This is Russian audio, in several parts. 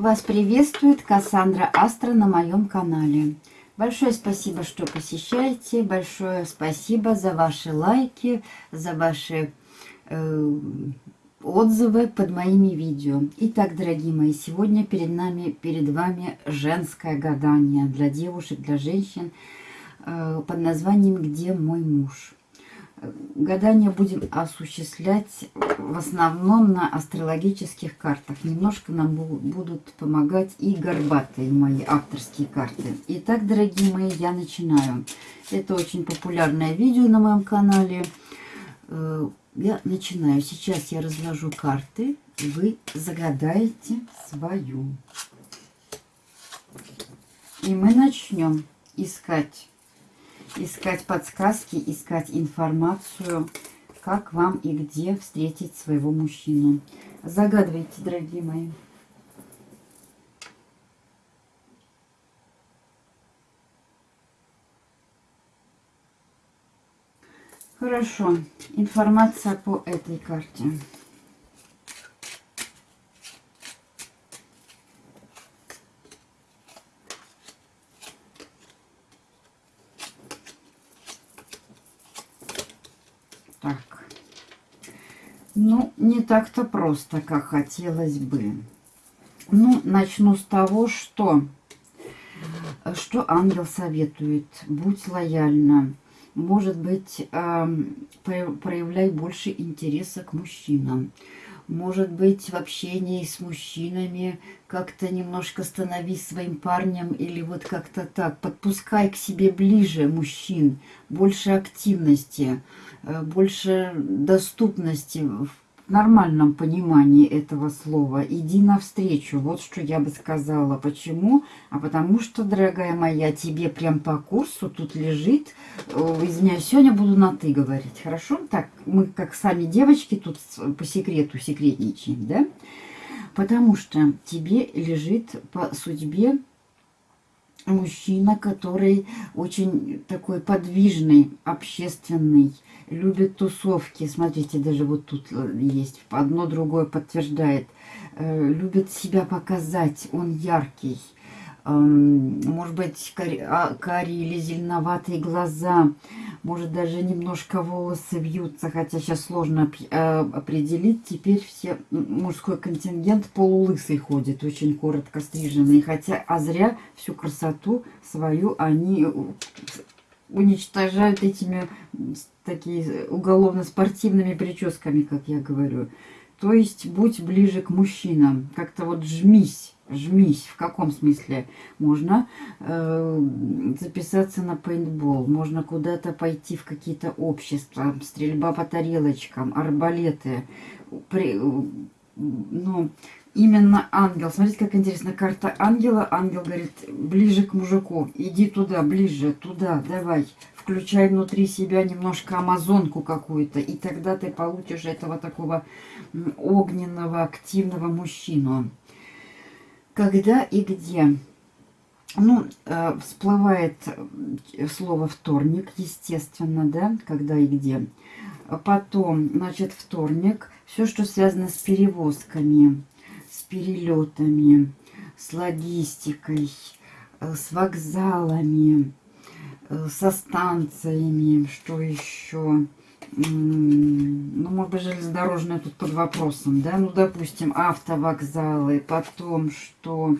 Вас приветствует Кассандра Астра на моем канале. Большое спасибо, что посещаете. Большое спасибо за ваши лайки, за ваши э, отзывы под моими видео. Итак, дорогие мои, сегодня перед нами, перед вами женское гадание для девушек, для женщин э, под названием «Где мой муж?». Гадание будем осуществлять в основном на астрологических картах. Немножко нам будут помогать и горбатые мои авторские карты. Итак, дорогие мои, я начинаю. Это очень популярное видео на моем канале. Э, я начинаю. Сейчас я разложу карты. Вы загадаете свою. И мы начнем искать искать подсказки, искать информацию, как вам и где встретить своего мужчину. Загадывайте, дорогие мои. Хорошо. Информация по этой карте. Ну, не так-то просто, как хотелось бы. Ну, начну с того, что, что ангел советует. Будь лояльна. Может быть, э, проявляй больше интереса к мужчинам. Может быть, в общении с мужчинами как-то немножко становись своим парнем или вот как-то так. Подпускай к себе ближе мужчин, больше активности. Э, больше доступности в нормальном понимании этого слова. Иди навстречу. Вот что я бы сказала. Почему? А потому что, дорогая моя, тебе прям по курсу тут лежит. Извиняюсь, сегодня буду на «ты» говорить. Хорошо? Так, мы как сами девочки тут по секрету секретничаем, да? Потому что тебе лежит по судьбе мужчина, который очень такой подвижный, общественный, любит тусовки. Смотрите, даже вот тут э, есть, одно другое подтверждает. Э, любит себя показать, он яркий. Эм, может быть, а, карие или зеленоватые глаза. Может, даже немножко волосы вьются, хотя сейчас сложно э, определить. Теперь все мужской контингент полулысый ходит, очень коротко стриженный. Хотя, а зря всю красоту свою они уничтожают этими такие уголовно-спортивными прическами, как я говорю. То есть будь ближе к мужчинам, как-то вот жмись, жмись. В каком смысле? Можно э, записаться на пейнтбол, можно куда-то пойти в какие-то общества, стрельба по тарелочкам, арбалеты. При, ну, именно ангел. Смотрите, как интересно. Карта ангела. Ангел говорит, ближе к мужику. Иди туда, ближе, туда, давай. Включай внутри себя немножко амазонку какую-то. И тогда ты получишь этого такого огненного, активного мужчину. Когда и где? Ну, э, всплывает слово вторник, естественно, да, когда и где. Потом, значит, вторник, все, что связано с перевозками перелетами, с логистикой, э, с вокзалами, э, со станциями, что еще? Ну, может быть, железнодорожная тут под вопросом, да? Ну, допустим, автовокзалы, потом, что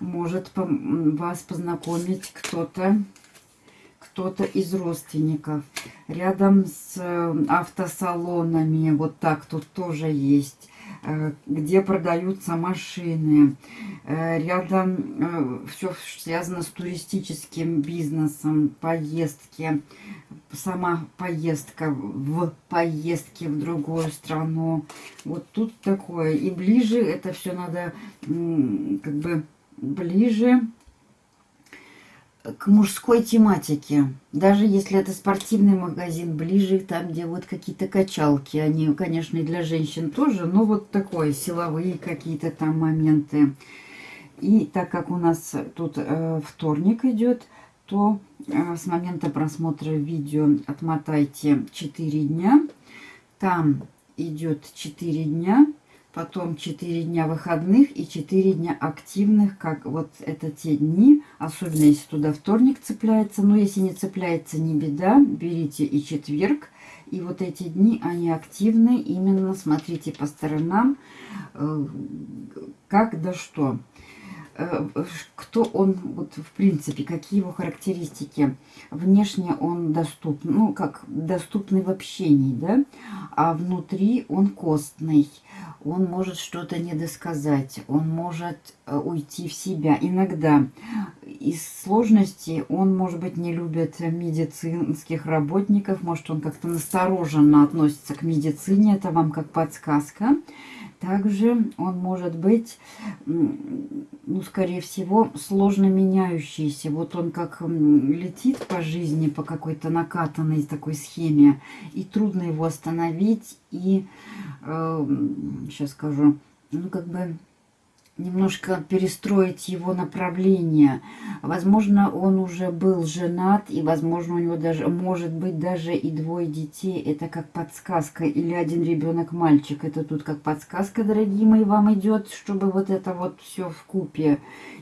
может вас познакомить кто-то, кто-то из родственников. Рядом с э, автосалонами, вот так тут тоже есть где продаются машины. Э, рядом э, все связано с туристическим бизнесом, поездки. Сама поездка в поездке в другую страну. Вот тут такое. И ближе это все надо как бы ближе к мужской тематике. Даже если это спортивный магазин, ближе там, где вот какие-то качалки. Они, конечно, и для женщин тоже, но вот такое, силовые какие-то там моменты. И так как у нас тут э, вторник идет, то э, с момента просмотра видео отмотайте 4 дня. Там идет 4 дня, потом 4 дня выходных и 4 дня активных, как вот это те дни, особенно если туда вторник цепляется, но если не цепляется, не беда, берите и четверг, и вот эти дни, они активны, именно смотрите по сторонам, э, как да что. Э, кто он, вот в принципе, какие его характеристики. Внешне он доступный, ну, как доступный в общении, да, а внутри он костный. Он может что-то недосказать, он может уйти в себя. Иногда из сложности он, может быть, не любит медицинских работников, может, он как-то настороженно относится к медицине, это вам как подсказка. Также он может быть, ну, скорее всего, сложно меняющийся. Вот он как летит по жизни, по какой-то накатанной такой схеме, и трудно его остановить, и, э, сейчас скажу, ну, как бы немножко перестроить его направление. Возможно, он уже был женат, и, возможно, у него даже, может быть, даже и двое детей. Это как подсказка. Или один ребенок мальчик. Это тут как подсказка, дорогие мои, вам идет, чтобы вот это вот все в купе.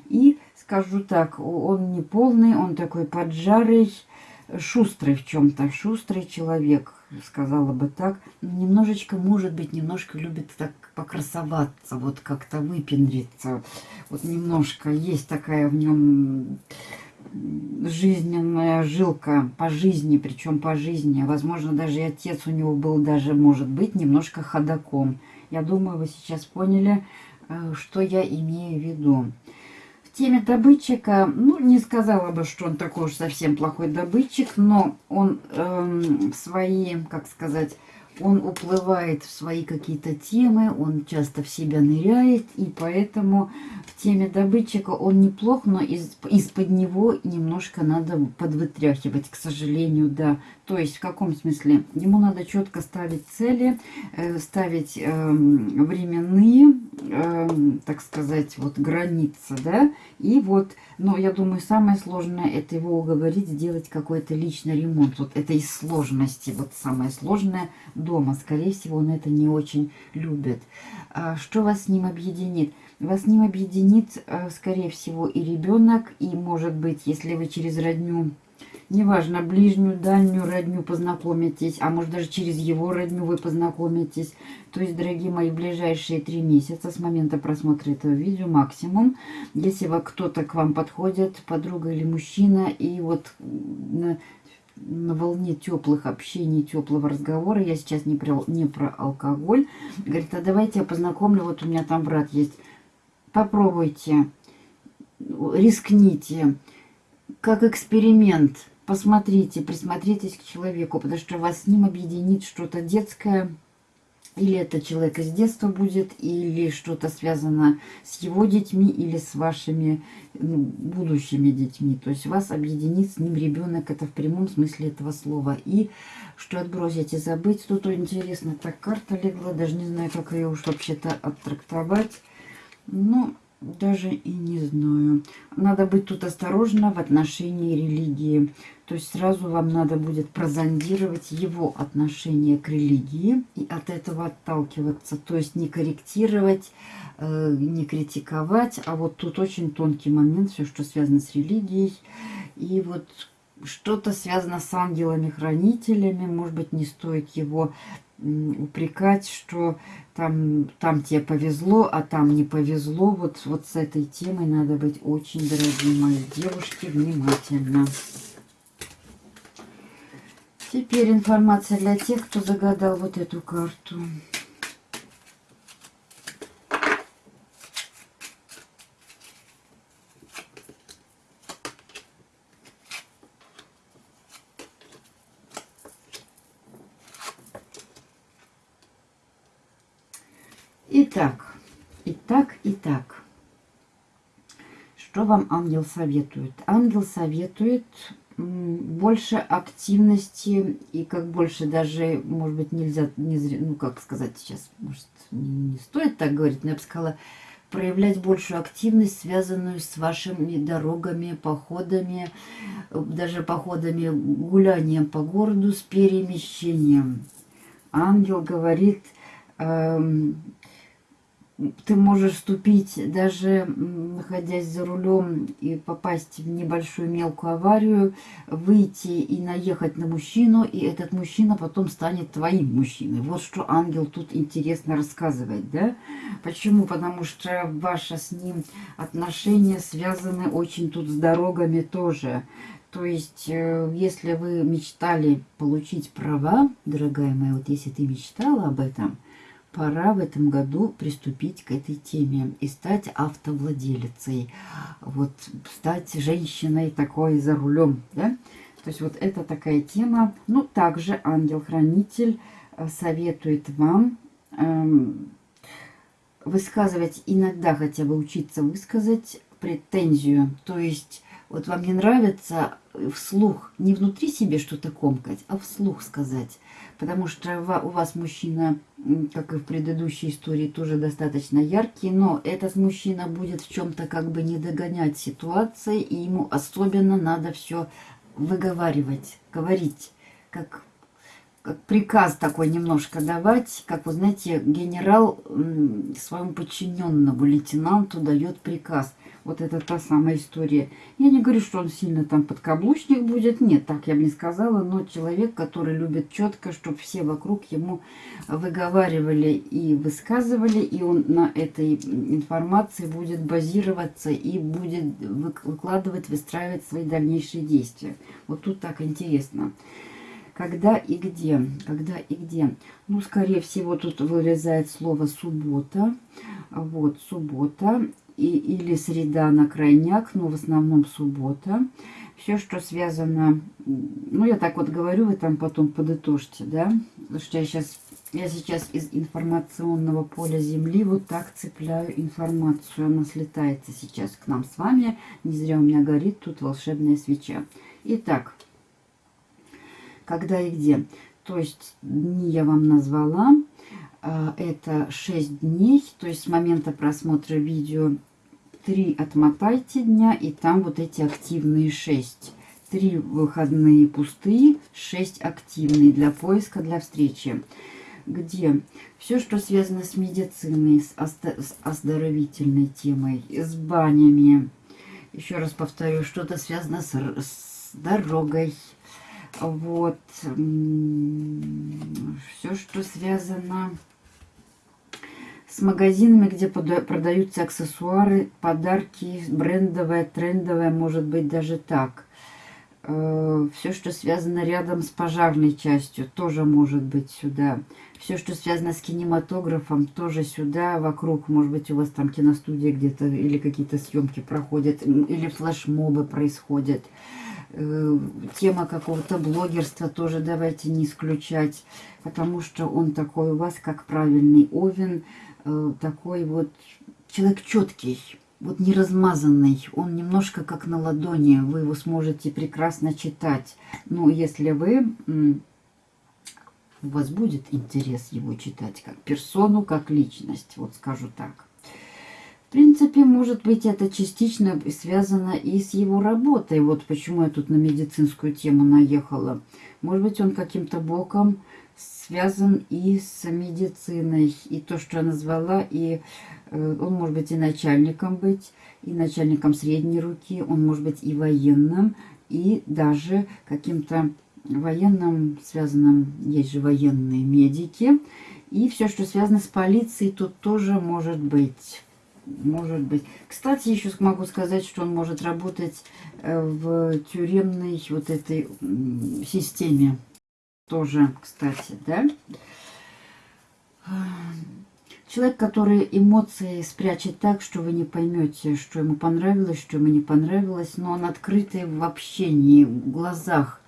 И скажу так, он не полный, он такой поджарый, шустрый в чем-то, шустрый человек, сказала бы так. Немножечко, может быть, немножко любит так покрасоваться, вот как-то выпендриться. Вот немножко есть такая в нем жизненная жилка по жизни, причем по жизни. Возможно, даже и отец у него был даже, может быть, немножко ходаком. Я думаю, вы сейчас поняли, э, что я имею в виду теме добытчика, ну, не сказала бы, что он такой уж совсем плохой добытчик, но он эм, свои, как сказать, он уплывает в свои какие-то темы, он часто в себя ныряет, и поэтому в теме добытчика он неплох, но из, из-под него немножко надо подвытряхивать, к сожалению, да. То есть в каком смысле? Ему надо четко ставить цели, э, ставить э, временные, э, так сказать, вот границы, да, и вот, но я думаю, самое сложное это его уговорить сделать какой-то личный ремонт. Вот это из сложности, вот самое сложное дома. Скорее всего, он это не очень любит. А что вас с ним объединит? Вас с ним объединит, э, скорее всего, и ребенок, и, может быть, если вы через родню неважно, ближнюю, дальнюю родню познакомитесь, а может даже через его родню вы познакомитесь. То есть, дорогие мои, ближайшие три месяца с момента просмотра этого видео максимум, если кто-то к вам подходит, подруга или мужчина, и вот на, волне теплых общений, теплого разговора, я сейчас не про, не про алкоголь, говорит, а давайте я познакомлю, вот у меня там брат есть, попробуйте, рискните, как эксперимент, посмотрите, присмотритесь к человеку, потому что вас с ним объединит что-то детское, или это человек из детства будет, или что-то связано с его детьми, или с вашими ну, будущими детьми. То есть вас объединит с ним ребенок, это в прямом смысле этого слова. И что отбросить и забыть, тут интересно, так карта легла, даже не знаю, как ее уж вообще-то оттрактовать. Но даже и не знаю. Надо быть тут осторожно в отношении религии. То есть сразу вам надо будет прозондировать его отношение к религии и от этого отталкиваться. То есть не корректировать, э, не критиковать, а вот тут очень тонкий момент, все, что связано с религией. И вот что-то связано с ангелами-хранителями, может быть, не стоит его упрекать, что там, там тебе повезло, а там не повезло. Вот, вот с этой темой надо быть очень, дорогие мои девушки, внимательно. Теперь информация для тех, кто загадал вот эту карту. Итак, итак, итак. Что вам ангел советует? Ангел советует больше активности и как больше даже, может быть, нельзя, не, ну как сказать сейчас, может, не стоит так говорить, но я бы сказала, проявлять большую активность, связанную с вашими дорогами, походами, даже походами, гулянием по городу с перемещением. Ангел говорит, эм, ты можешь вступить, даже находясь за рулем и попасть в небольшую мелкую аварию, выйти и наехать на мужчину, и этот мужчина потом станет твоим мужчиной. Вот что ангел тут интересно рассказывает, да? Почему? Потому что ваши с ним отношения связаны очень тут с дорогами тоже. То есть, э, если вы мечтали получить права, дорогая моя, вот если ты мечтала об этом – пора в этом году приступить к этой теме и стать автовладелицей, вот стать женщиной такой за рулем, да? То есть вот это такая тема. Ну, также ангел-хранитель э, советует вам эм, высказывать иногда, хотя бы учиться высказать претензию. То есть вот вам не нравится вслух, не внутри себе что-то комкать, а вслух сказать. Потому что у вас мужчина, как и в предыдущей истории, тоже достаточно яркий, но этот мужчина будет в чем-то как бы не догонять ситуации, и ему особенно надо все выговаривать, говорить, как как приказ такой немножко давать, как вы знаете, генерал своему подчиненному лейтенанту дает приказ. Вот это та самая история. Я не говорю, что он сильно там подкаблучник будет. Нет, так я бы не сказала. Но человек, который любит четко, чтобы все вокруг ему выговаривали и высказывали. И он на этой информации будет базироваться и будет выкладывать, выстраивать свои дальнейшие действия. Вот тут так интересно. Когда и где? Когда и где? Ну, скорее всего, тут вылезает слово «суббота». Вот, суббота и, или среда на крайняк, но в основном суббота. Все, что связано, ну, я так вот говорю, вы там потом подытожьте, да, потому что я сейчас, я сейчас из информационного поля Земли вот так цепляю информацию, она слетается сейчас к нам с вами, не зря у меня горит тут волшебная свеча. Итак, когда и где. То есть дни я вам назвала. А, это 6 дней, то есть с момента просмотра видео 3 отмотайте дня, и там вот эти активные 6. 3 выходные пустые, 6 активные для поиска, для встречи. Где все, что связано с медициной, с, с оздоровительной темой, с банями. Еще раз повторю, что-то связано с, с дорогой. Вот. Все, что связано с магазинами, где продаются аксессуары, подарки, брендовое, трендовое, может быть даже так. Э, Все, что связано рядом с пожарной частью, тоже может быть сюда. Все, что связано с кинематографом, тоже сюда, вокруг. Может быть, у вас там киностудия где-то или какие-то съемки проходят, или флешмобы происходят. Э, тема какого-то блогерства тоже давайте не исключать, потому что он такой у вас, как правильный овен, такой вот человек четкий, вот не размазанный. Он немножко как на ладони, вы его сможете прекрасно читать. Ну, если вы, у вас будет интерес его читать как персону, как личность, вот скажу так. В принципе, может быть, это частично связано и с его работой. Вот почему я тут на медицинскую тему наехала. Может быть, он каким-то боком связан и с медициной. И то, что я назвала, и э, он может быть и начальником быть, и начальником средней руки, он может быть и военным, и даже каким-то военным связанным, есть же военные медики. И все, что связано с полицией, тут тоже может быть. Может быть. Кстати, еще могу сказать, что он может работать э, в тюремной вот этой системе тоже, кстати, да. Человек, который эмоции спрячет так, что вы не поймете, что ему понравилось, что ему не понравилось, но он открытый в общении, в глазах.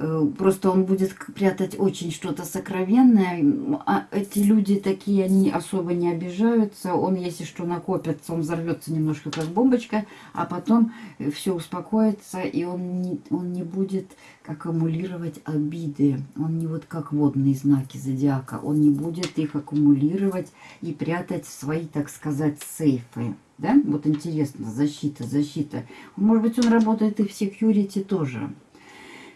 Э, просто он будет прятать очень что-то сокровенное. А эти люди такие, они особо не обижаются. Он, если что накопится, он взорвется немножко как бомбочка, а потом все успокоится, и он не, он не будет аккумулировать обиды. Он не вот как водные знаки зодиака. Он не будет их аккумулировать и прятать в свои, так сказать, сейфы. Да? Вот интересно, защита, защита. Может быть, он работает и в секьюрити тоже.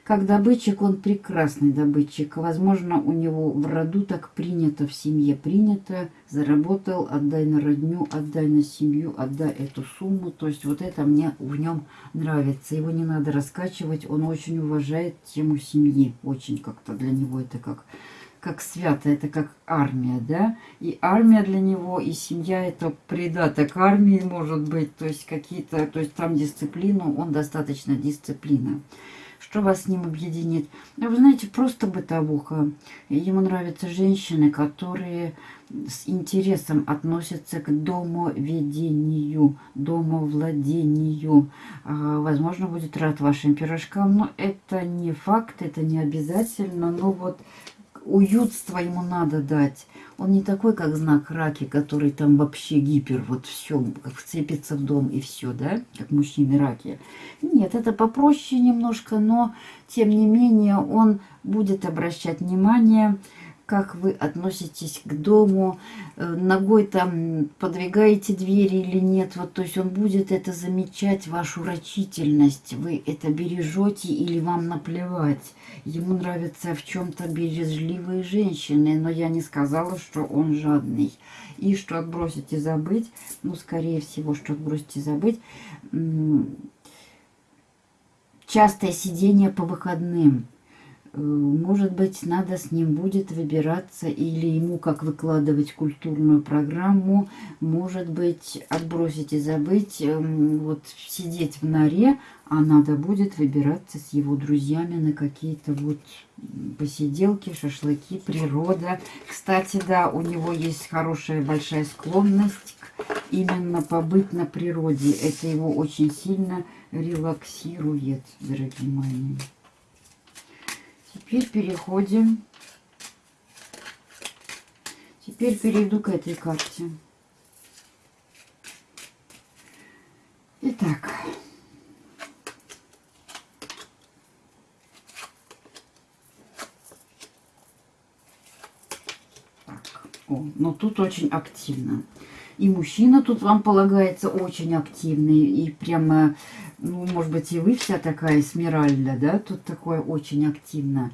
Как добытчик он прекрасный добытчик. Возможно, у него в роду так принято, в семье принято. Заработал, отдай на родню, отдай на семью, отдай эту сумму. То есть вот это мне в нем нравится. Его не надо раскачивать. Он очень уважает тему семьи. Очень как-то для него это как как свято, это как армия, да? И армия для него, и семья это придаток армии может быть, то есть какие-то, то есть там дисциплину, он достаточно дисциплина. Что вас с ним объединит? Ну, вы знаете, просто бытовуха. Ему нравятся женщины, которые с интересом относятся к домоведению, домовладению. А, возможно, будет рад вашим пирожкам, но это не факт, это не обязательно. Но вот уютство ему надо дать. Он не такой, как знак раки, который там вообще гипер, вот все, как вцепится в дом и все, да, как мужчины раки. Нет, это попроще немножко, но тем не менее он будет обращать внимание как вы относитесь к дому, э, ногой там подвигаете двери или нет. Вот, то есть он будет это замечать, вашу рачительность. Вы это бережете или вам наплевать. Ему нравятся в чем-то бережливые женщины, но я не сказала, что он жадный. И что отбросить и забыть, ну, скорее всего, что отбросить и забыть, частое сидение по выходным – может быть, надо с ним будет выбираться или ему как выкладывать культурную программу. Может быть, отбросить и забыть, эм, вот сидеть в норе, а надо будет выбираться с его друзьями на какие-то вот посиделки, шашлыки, природа. Кстати, да, у него есть хорошая большая склонность именно побыть на природе. Это его очень сильно релаксирует, дорогие мои. Теперь переходим. Теперь перейду к этой карте. Итак. Так. О, но тут очень активно. И мужчина тут вам полагается очень активный. И прямо ну, может быть, и вы вся такая смиральда, да, тут такое очень активно.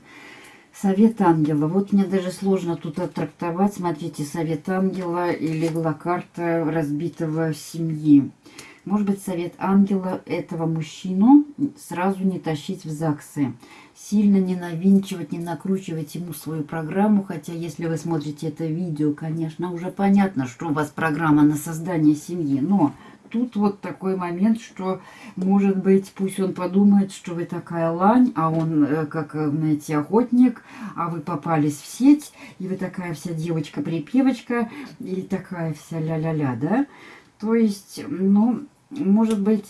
Совет ангела. Вот мне даже сложно тут оттрактовать. Смотрите, совет ангела и легла карта разбитого семьи. Может быть, совет ангела этого мужчину сразу не тащить в ЗАГСы. Сильно не навинчивать, не накручивать ему свою программу. Хотя, если вы смотрите это видео, конечно, уже понятно, что у вас программа на создание семьи. Но тут вот такой момент, что, может быть, пусть он подумает, что вы такая лань, а он, э, как, э, знаете, охотник, а вы попались в сеть, и вы такая вся девочка-припевочка, и такая вся ля-ля-ля, да? То есть, ну, может быть,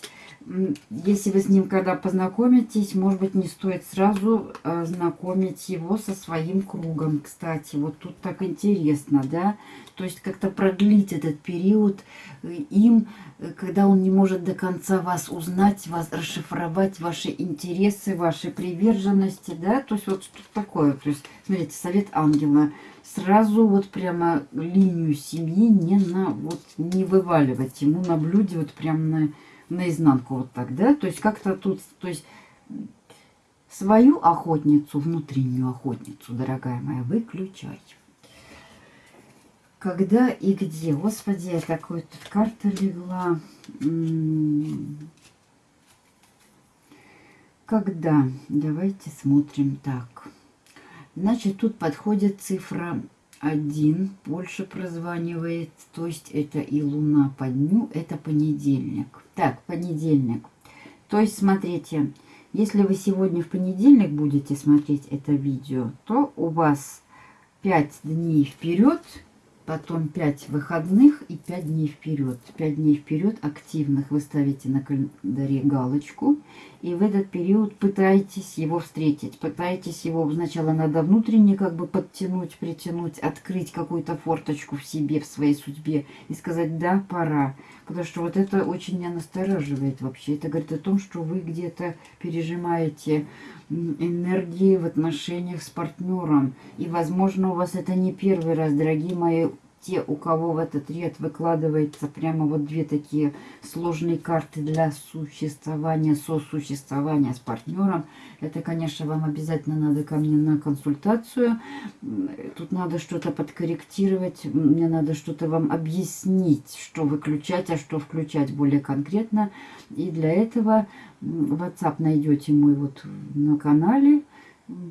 если вы с ним когда познакомитесь, может быть, не стоит сразу э, знакомить его со своим кругом. Кстати, вот тут так интересно, да? То есть как-то продлить этот период э, им, э, когда он не может до конца вас узнать, вас расшифровать, ваши интересы, ваши приверженности, да? То есть вот что такое. То есть, смотрите, совет ангела. Сразу вот прямо линию семьи не, на, вот, не вываливать ему на блюде вот прямо на наизнанку вот так, да? То есть как-то тут, то есть свою охотницу, внутреннюю охотницу, дорогая моя, выключай. Когда и где? Господи, такой тут карта легла. Когда? Давайте смотрим так. Значит, тут подходит цифра 1, Польша прозванивает, то есть это и луна по дню, это понедельник. Так, понедельник. То есть, смотрите, если вы сегодня в понедельник будете смотреть это видео, то у вас 5 дней вперед потом 5 выходных и 5 дней вперед. 5 дней вперед активных вы ставите на календаре галочку. И в этот период пытаетесь его встретить. Пытаетесь его сначала надо внутренне как бы подтянуть, притянуть, открыть какую-то форточку в себе, в своей судьбе. И сказать, да, пора. Потому что вот это очень меня настораживает вообще. Это говорит о том, что вы где-то пережимаете энергии в отношениях с партнером. И, возможно, у вас это не первый раз, дорогие мои те, у кого в этот ряд выкладывается прямо вот две такие сложные карты для существования, сосуществования с партнером, это, конечно, вам обязательно надо ко мне на консультацию. Тут надо что-то подкорректировать, мне надо что-то вам объяснить, что выключать, а что включать более конкретно. И для этого WhatsApp найдете мой вот на канале,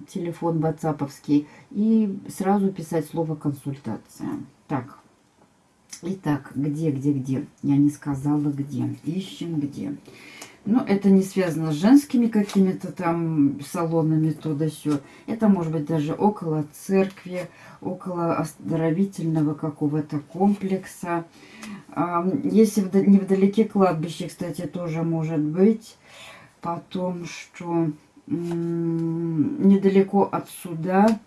телефон ватсаповский, и сразу писать слово консультация. Так, итак, где, где, где? Я не сказала где. Ищем где. Ну, это не связано с женскими какими-то там салонами, то да сё. Это может быть даже около церкви, около оздоровительного какого-то комплекса. Если невдалеке кладбище, кстати, тоже может быть. Потом, что недалеко отсюда,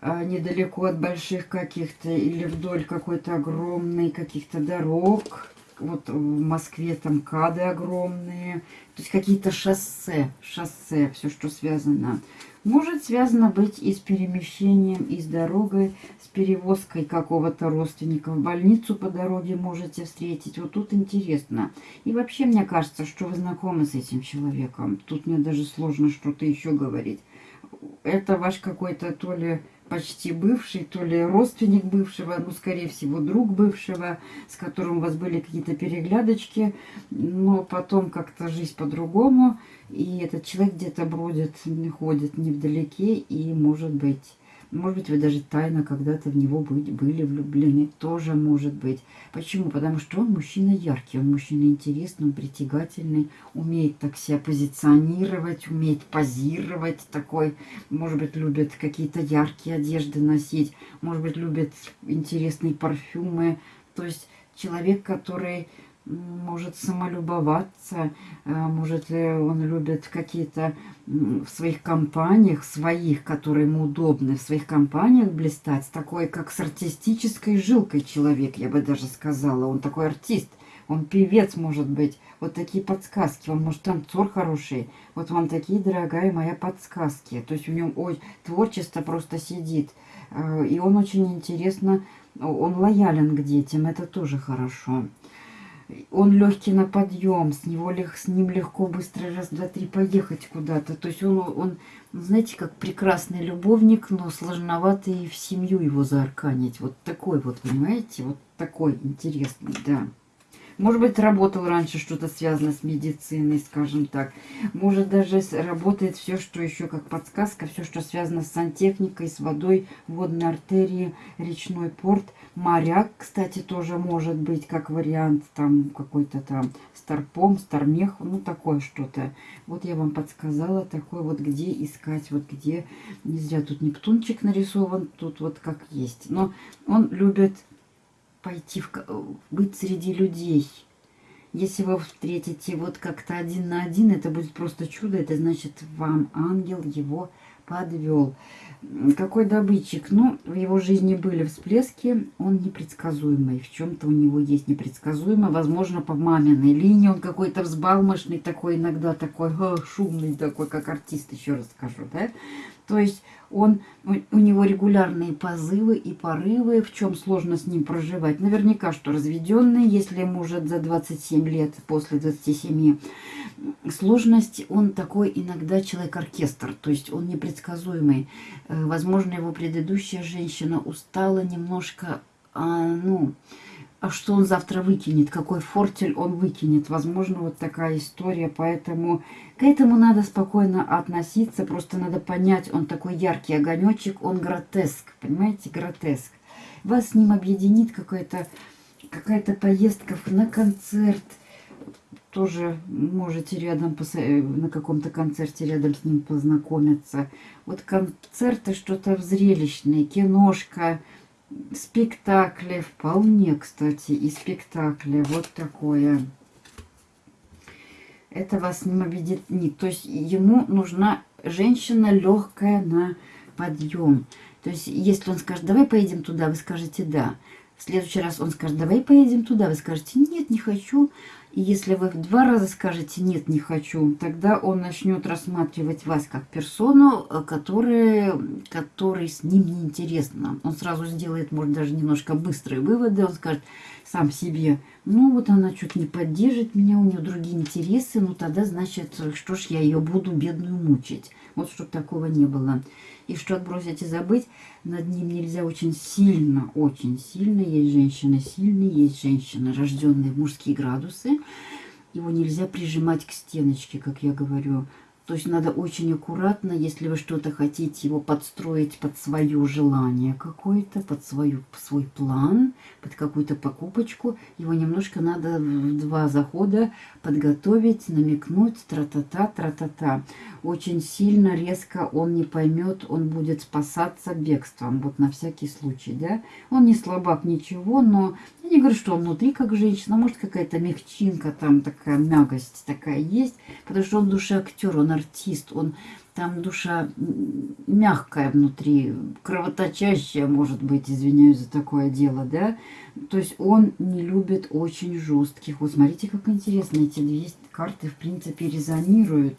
а, недалеко от больших каких-то или вдоль какой-то огромной каких-то дорог. Вот в Москве там кады огромные. То есть какие-то шоссе, шоссе, все, что связано может связано быть и с перемещением, и с дорогой, с перевозкой какого-то родственника в больницу по дороге можете встретить. Вот тут интересно. И вообще мне кажется, что вы знакомы с этим человеком. Тут мне даже сложно что-то еще говорить. Это ваш какой-то то ли почти бывший, то ли родственник бывшего, ну, скорее всего, друг бывшего, с которым у вас были какие-то переглядочки, но потом как-то жизнь по-другому, и этот человек где-то бродит, ходит невдалеке, и, может быть, может быть, вы даже тайно когда-то в него были влюблены. Тоже может быть. Почему? Потому что он мужчина яркий, он мужчина интересный, он притягательный, умеет так себя позиционировать, умеет позировать такой. Может быть, любит какие-то яркие одежды носить. Может быть, любит интересные парфюмы. То есть человек, который может самолюбоваться, э, может он любит какие-то в своих компаниях, своих, которые ему удобны, в своих компаниях блистать, такой как с артистической жилкой человек, я бы даже сказала. Он такой артист, он певец может быть. Вот такие подсказки, он может танцор хороший. Вот вам такие, дорогая моя, подсказки. То есть у него ой, творчество просто сидит. Э, и он очень интересно, он лоялен к детям, это тоже хорошо. Он легкий на подъем, с, него, с ним легко быстро раз, два, три поехать куда-то. То есть он, он, знаете, как прекрасный любовник, но сложновато и в семью его заарканить. Вот такой вот, понимаете, вот такой интересный, да. Может быть, работал раньше что-то связано с медициной, скажем так. Может, даже работает все, что еще как подсказка, все, что связано с сантехникой, с водой, водной артерии, речной порт. Моряк, кстати, тоже может быть как вариант, там какой-то там старпом, стармех, ну такое что-то. Вот я вам подсказала такой вот, где искать, вот где, не зря тут Нептунчик нарисован, тут вот как есть. Но он любит пойти, в, быть среди людей. Если вы встретите вот как-то один на один, это будет просто чудо. Это значит, вам ангел его подвел. Какой добытчик? Ну, в его жизни были всплески, он непредсказуемый. В чем-то у него есть непредсказуемо. Возможно, по маминой линии он какой-то взбалмошный, такой иногда такой шумный, такой, как артист, еще раз скажу, да? То есть он, у него регулярные позывы и порывы, в чем сложно с ним проживать. Наверняка, что разведенный, если может за 27 лет, после 27, сложность, он такой иногда человек-оркестр, то есть он непредсказуемый. Э, возможно, его предыдущая женщина устала немножко, а, ну, а что он завтра выкинет, какой фортель он выкинет. Возможно, вот такая история, поэтому к этому надо спокойно относиться, просто надо понять, он такой яркий огонечек, он гротеск, понимаете, гротеск. Вас с ним объединит какая-то какая, -то, поездка на концерт, тоже можете рядом на каком-то концерте рядом с ним познакомиться. Вот концерты что-то зрелищное, киношка, спектакли, вполне, кстати, и спектакли. Вот такое. Это вас не объединит. То есть ему нужна женщина легкая на подъем. То есть если он скажет, давай поедем туда, вы скажете да. В следующий раз он скажет, давай поедем туда, вы скажете, нет, не хочу. И если вы в два раза скажете «нет, не хочу», тогда он начнет рассматривать вас как персону, э, которая, который с ним неинтересна. Он сразу сделает, может, даже немножко быстрые выводы. Он скажет сам себе, ну вот она что-то не поддержит меня, у нее другие интересы, ну тогда, значит, что ж я ее буду бедную мучить. Вот чтобы такого не было. И что отбросить и забыть, над ним нельзя очень сильно, очень сильно. Есть женщины сильные, есть женщины, рожденные в мужские градусы. Его нельзя прижимать к стеночке, как я говорю. То есть надо очень аккуратно, если вы что-то хотите его подстроить под свое желание какое-то, под свою, свой план, под какую-то покупочку, его немножко надо в два захода подготовить, намекнуть, тра-та-та, тра-та-та. Очень сильно, резко он не поймет, он будет спасаться бегством, вот на всякий случай, да. Он не слабак, ничего, но я не говорю, что он внутри как женщина, может какая-то мягчинка там, такая мягость такая есть, потому что он душа актер, он артист, он там душа мягкая внутри, кровоточащая, может быть, извиняюсь за такое дело, да. То есть он не любит очень жестких. Вот смотрите, как интересно, эти две карты, в принципе, резонируют.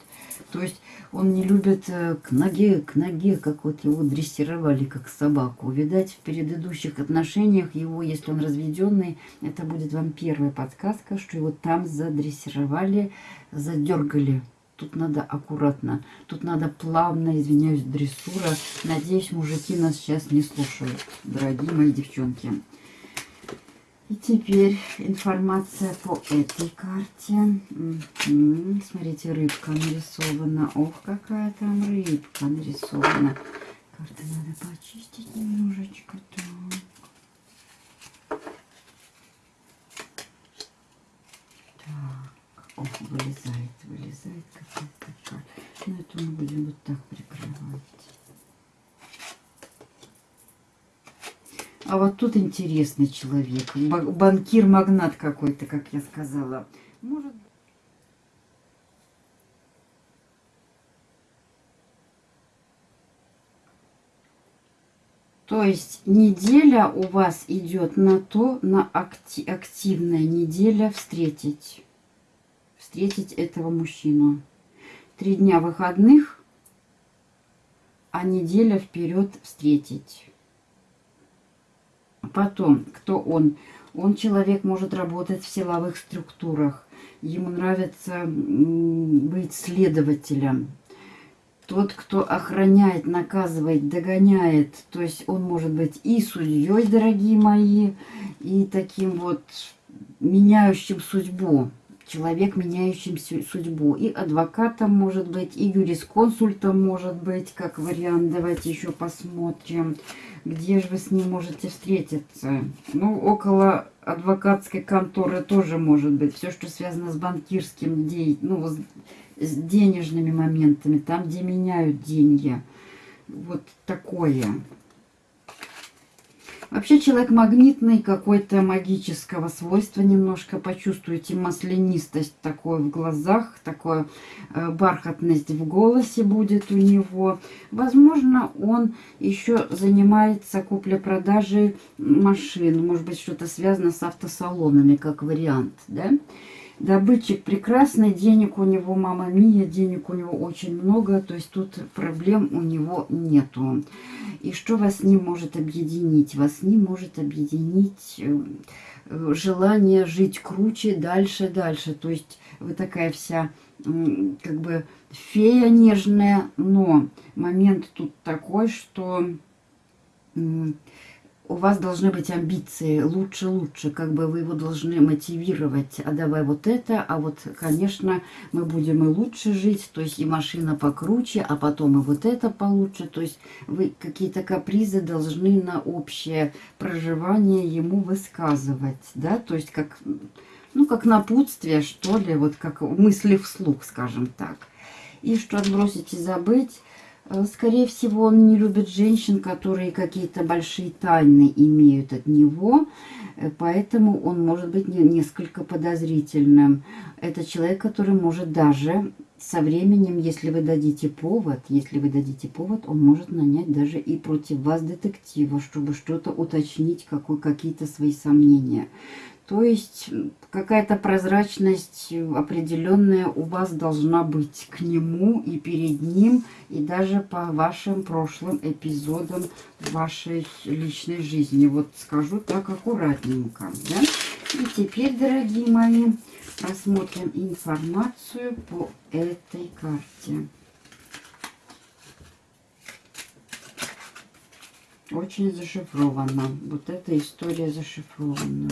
То есть он не любит э, к ноге, к ноге, как вот его дрессировали, как собаку. Видать, в предыдущих отношениях его, если он разведенный, это будет вам первая подсказка, что его там задрессировали, задергали. Тут надо аккуратно, тут надо плавно, извиняюсь, дрессура. Надеюсь, мужики нас сейчас не слушают, дорогие мои девчонки. И теперь информация по этой карте. Смотрите, рыбка нарисована. Ох, какая там рыбка нарисована. Карты надо почистить немножечко. Так. Ох, вылезает, вылезает какая-то карта. Ну, это мы будем вот так прикрывать. А вот тут интересный человек. Банкир-магнат какой-то, как я сказала. Может То есть неделя у вас идет на то, на акти активная неделя встретить. Встретить этого мужчину. Три дня выходных, а неделя вперед встретить. Потом, кто он? Он человек может работать в силовых структурах. Ему нравится быть следователем. Тот, кто охраняет, наказывает, догоняет. То есть он может быть и судьей, дорогие мои, и таким вот меняющим судьбу человек, меняющим судьбу. И адвокатом может быть, и юрисконсультом может быть, как вариант. Давайте еще посмотрим, где же вы с ним можете встретиться. Ну, около адвокатской конторы тоже может быть. Все, что связано с банкирским, ну, с денежными моментами, там, где меняют деньги. Вот такое. Вообще человек магнитный, какой-то магического свойства немножко почувствуете маслянистость такой в глазах, такая э, бархатность в голосе будет у него. Возможно, он еще занимается куплей-продажей машин, может быть, что-то связано с автосалонами, как вариант, да? Добытчик прекрасный, денег у него, мама Мия, денег у него очень много, то есть тут проблем у него нету. И что вас не может объединить? Вас не может объединить э, желание жить круче, дальше, дальше. То есть вы такая вся как бы фея нежная, но момент тут такой, что у вас должны быть амбиции лучше-лучше, как бы вы его должны мотивировать, а давай вот это, а вот, конечно, мы будем и лучше жить, то есть и машина покруче, а потом и вот это получше, то есть вы какие-то капризы должны на общее проживание ему высказывать, да, то есть как, ну, как напутствие, что ли, вот как мысли вслух, скажем так. И что отбросить и забыть, скорее всего, он не любит женщин, которые какие-то большие тайны имеют от него, э, поэтому он может быть несколько подозрительным. Это человек, который может даже со временем, если вы дадите повод, если вы дадите повод, он может нанять даже и против вас детектива, чтобы что-то уточнить, какие-то свои сомнения. То есть какая-то прозрачность определенная у вас должна быть к нему и перед ним, и даже по вашим прошлым эпизодам вашей личной жизни. Вот скажу так аккуратненько. Да? И теперь, дорогие мои, Посмотрим информацию по этой карте. Очень зашифрована. Вот эта история зашифрована.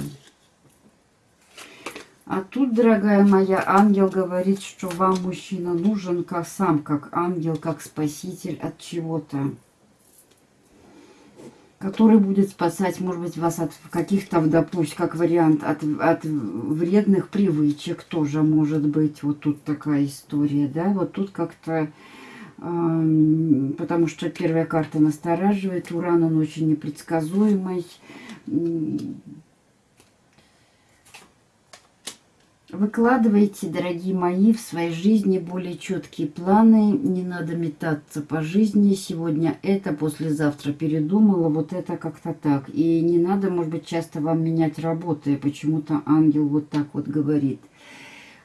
А тут, дорогая моя, ангел говорит, что вам мужчина нужен как сам, как ангел, как спаситель от чего-то который будет спасать, может быть, вас от каких-то, допустим, как вариант, от, от вредных привычек тоже может быть. Вот тут такая история, да, вот тут как-то, э, потому что первая карта настораживает, Уран, он очень непредсказуемый, Выкладывайте, дорогие мои, в своей жизни более четкие планы. Не надо метаться по жизни. Сегодня это, послезавтра передумала. Вот это как-то так. И не надо, может быть, часто вам менять работы. Почему-то ангел вот так вот говорит.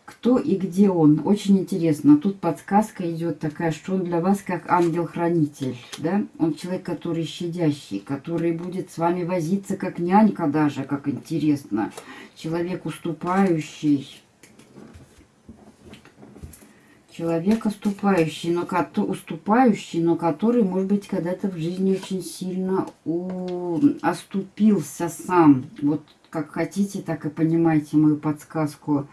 Кто и где он? Очень интересно. Тут подсказка идет такая, что он для вас как ангел-хранитель. Да? Он человек, который щадящий, который будет с вами возиться как нянька даже, как интересно человек уступающий, человек уступающий, но, уступающий, но который, может быть, когда-то в жизни очень сильно у, оступился сам. Вот как хотите, так и понимайте мою подсказку.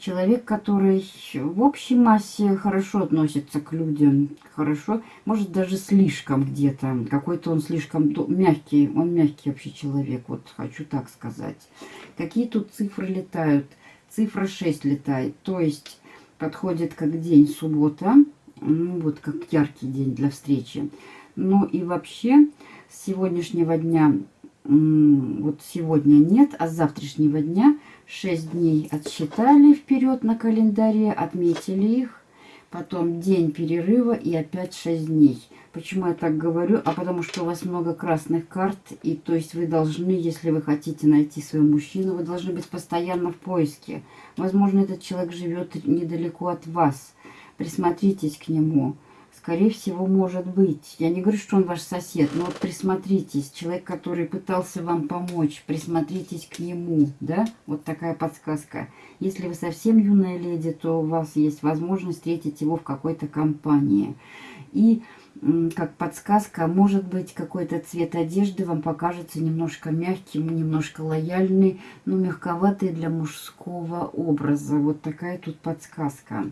Человек, который в общей массе хорошо относится к людям, хорошо, может даже слишком где-то, какой-то он слишком мягкий, он мягкий вообще человек, вот хочу так сказать. Какие тут цифры летают? Цифра 6 летает, то есть подходит как день суббота, ну, вот как яркий день для встречи. Ну и вообще с сегодняшнего дня, вот сегодня нет, а с завтрашнего дня – 6 дней отсчитали вперед на календаре, отметили их. Потом день перерыва и опять 6 дней. Почему я так говорю? А потому что у вас много красных карт. И то есть вы должны, если вы хотите найти своего мужчину, вы должны быть постоянно в поиске. Возможно, этот человек живет недалеко от вас. Присмотритесь к нему. Скорее всего, может быть. Я не говорю, что он ваш сосед, но вот присмотритесь. Человек, который пытался вам помочь, присмотритесь к нему, да? Вот такая подсказка. Если вы совсем юная леди, то у вас есть возможность встретить его в какой-то компании. И как подсказка, может быть, какой-то цвет одежды вам покажется немножко мягким, немножко лояльный, но мягковатый для мужского образа. Вот такая тут подсказка.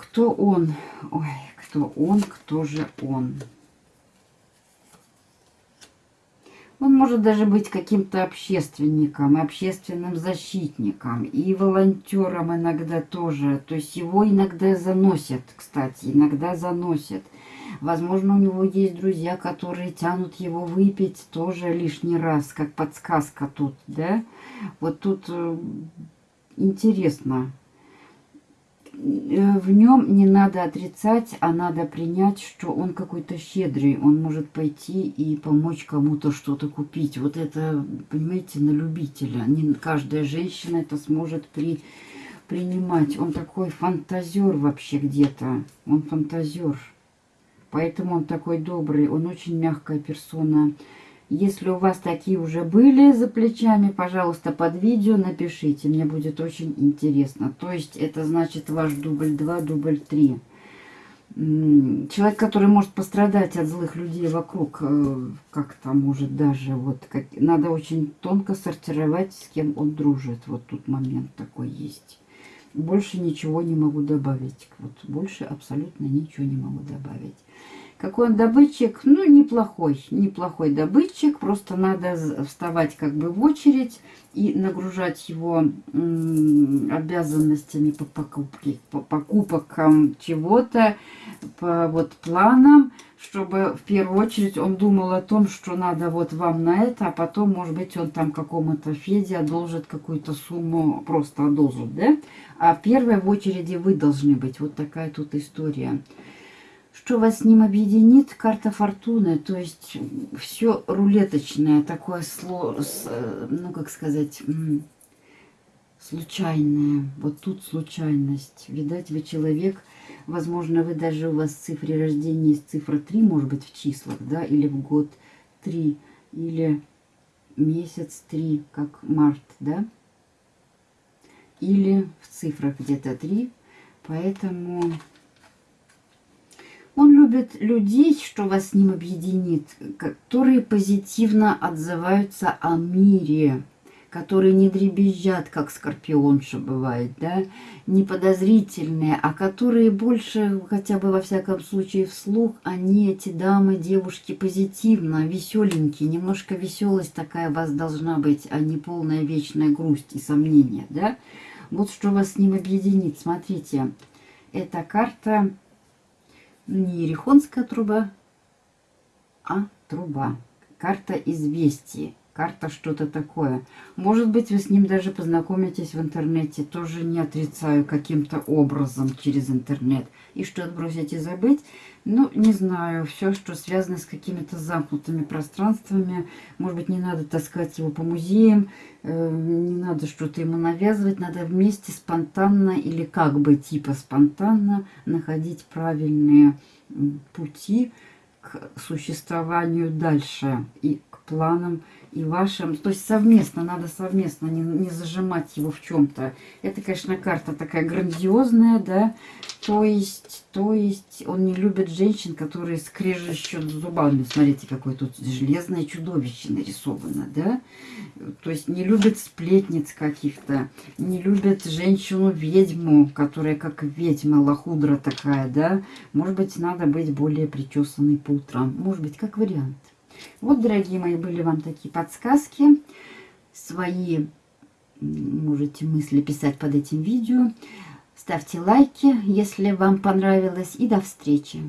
Кто он? Ой, кто он, кто же он? Он может даже быть каким-то общественником, общественным защитником и волонтером иногда тоже. То есть его иногда заносят, кстати, иногда заносят. Возможно, у него есть друзья, которые тянут его выпить тоже лишний раз, как подсказка тут, да? Вот тут э, интересно. Э, в нем не надо отрицать, а надо принять, что он какой-то щедрый. Он может пойти и помочь кому-то что-то купить. Вот это, понимаете, на любителя. Не каждая женщина это сможет при, принимать. Он такой фантазер вообще где-то. Он фантазер. Поэтому он такой добрый. Он очень мягкая персона. Если у вас такие уже были за плечами, пожалуйста, под видео напишите. Мне будет очень интересно. То есть это значит ваш дубль 2, дубль 3. Человек, который может пострадать от злых людей вокруг, э, как-то может даже, вот, как, надо очень тонко сортировать, с кем он дружит. Вот тут момент такой есть. Больше ничего не могу добавить. Вот больше абсолютно ничего не могу добавить. Какой он добытчик? Ну, неплохой, неплохой добытчик. Просто надо вставать как бы в очередь и нагружать его обязанностями по покупке, по покупкам чего-то, по вот планам, чтобы в первую очередь он думал о том, что надо вот вам на это, а потом, может быть, он там какому-то Феде одолжит какую-то сумму, просто одолжит, да? А первой в очереди вы должны быть. Вот такая тут история. Что вас с ним объединит? Карта фортуны, то есть все рулеточное, такое, ну как сказать, случайное. Вот тут случайность. Видать, вы человек, возможно, вы даже у вас в цифре рождения есть цифра 3, может быть, в числах, да, или в год 3, или месяц 3, как март, да, или в цифрах где-то 3, поэтому он любит людей, что вас с ним объединит, которые позитивно отзываются о мире, которые не дребезжат, как скорпионша бывает, да, не подозрительные, а которые больше, хотя бы во всяком случае вслух, они, эти дамы, девушки, позитивно, веселенькие, немножко веселость такая у вас должна быть, а не полная вечная грусть и сомнения, да. Вот что вас с ним объединит, смотрите, эта карта не Ерехонская труба, а труба. Карта известий. Карта что-то такое. Может быть, вы с ним даже познакомитесь в интернете. Тоже не отрицаю каким-то образом через интернет. И что отбросить и забыть? Ну, не знаю. Все, что связано с какими-то замкнутыми пространствами. Может быть, не надо таскать его по музеям. Э, не надо что-то ему навязывать. Надо вместе спонтанно или как бы типа спонтанно находить правильные пути к существованию дальше и к планам и вашим. То есть совместно, надо совместно, не, не зажимать его в чем-то. Это, конечно, карта такая грандиозная, да. То есть, то есть он не любит женщин, которые скрежещут зубами. Смотрите, какое тут железное чудовище нарисовано, да. То есть не любит сплетниц каких-то, не любит женщину-ведьму, которая как ведьма, лохудра такая, да. Может быть, надо быть более причесанной по утрам. Может быть, как вариант. Вот, дорогие мои, были вам такие подсказки. Свои можете мысли писать под этим видео. Ставьте лайки, если вам понравилось. И до встречи!